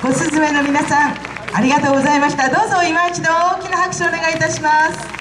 ごすずめの皆さんありがとうございました。どうぞ今一度大きな拍手をお願いいたします。